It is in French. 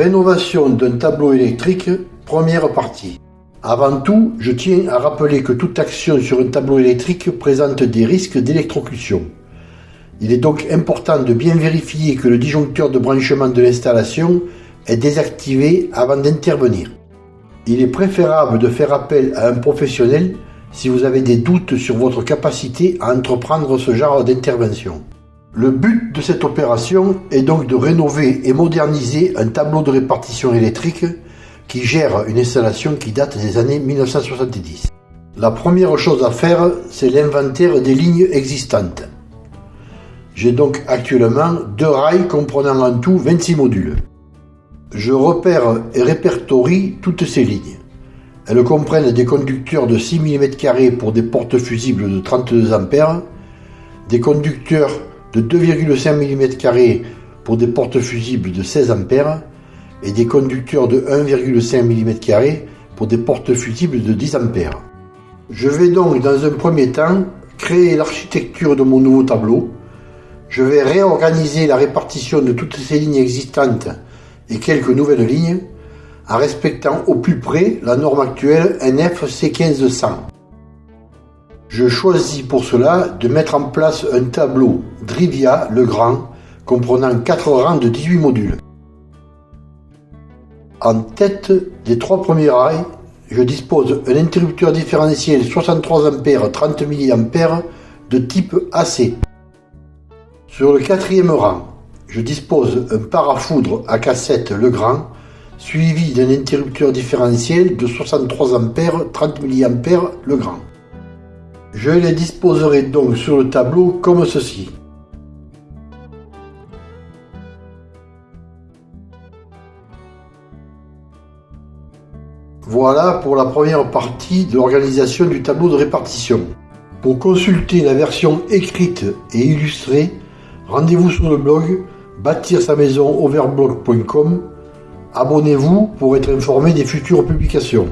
Rénovation d'un tableau électrique, première partie. Avant tout, je tiens à rappeler que toute action sur un tableau électrique présente des risques d'électrocution. Il est donc important de bien vérifier que le disjoncteur de branchement de l'installation est désactivé avant d'intervenir. Il est préférable de faire appel à un professionnel si vous avez des doutes sur votre capacité à entreprendre ce genre d'intervention. Le but de cette opération est donc de rénover et moderniser un tableau de répartition électrique qui gère une installation qui date des années 1970. La première chose à faire, c'est l'inventaire des lignes existantes. J'ai donc actuellement deux rails comprenant en tout 26 modules. Je repère et répertorie toutes ces lignes. Elles comprennent des conducteurs de 6 mm pour des portes fusibles de 32 A, des conducteurs de 2,5 mm pour des portes fusibles de 16 A et des conducteurs de 1,5 mm pour des portes fusibles de 10 A. Je vais donc dans un premier temps créer l'architecture de mon nouveau tableau. Je vais réorganiser la répartition de toutes ces lignes existantes et quelques nouvelles lignes en respectant au plus près la norme actuelle NF C1500. Je choisis pour cela de mettre en place un tableau Drivia le Grand comprenant 4 rangs de 18 modules. En tête des trois premiers rails, je dispose un interrupteur différentiel 63 A 30 mA de type AC. Sur le quatrième rang, je dispose un parafoudre à cassette Legrand suivi d'un interrupteur différentiel de 63 A 30 mA Legrand. Je les disposerai donc sur le tableau comme ceci. Voilà pour la première partie de l'organisation du tableau de répartition. Pour consulter la version écrite et illustrée, rendez-vous sur le blog bâtir sa maison overblog.com. Abonnez-vous pour être informé des futures publications.